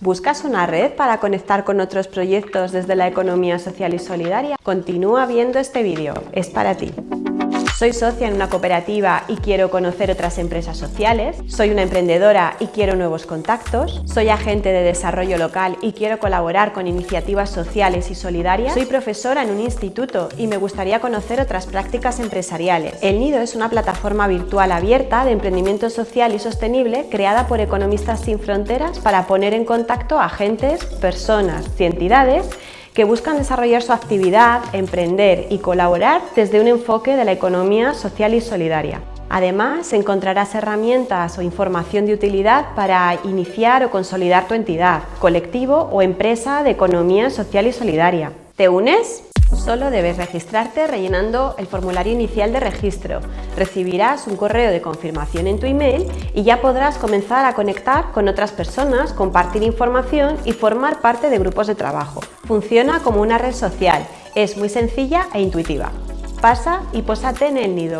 ¿Buscas una red para conectar con otros proyectos desde la economía social y solidaria? Continúa viendo este vídeo, es para ti. Soy socia en una cooperativa y quiero conocer otras empresas sociales. Soy una emprendedora y quiero nuevos contactos. Soy agente de desarrollo local y quiero colaborar con iniciativas sociales y solidarias. Soy profesora en un instituto y me gustaría conocer otras prácticas empresariales. El Nido es una plataforma virtual abierta de emprendimiento social y sostenible creada por Economistas Sin Fronteras para poner en contacto a agentes, personas y entidades que buscan desarrollar su actividad, emprender y colaborar desde un enfoque de la economía social y solidaria. Además, encontrarás herramientas o información de utilidad para iniciar o consolidar tu entidad, colectivo o empresa de economía social y solidaria. ¿Te unes? Solo debes registrarte rellenando el formulario inicial de registro. Recibirás un correo de confirmación en tu email y ya podrás comenzar a conectar con otras personas, compartir información y formar parte de grupos de trabajo. Funciona como una red social, es muy sencilla e intuitiva. Pasa y pósate en el nido.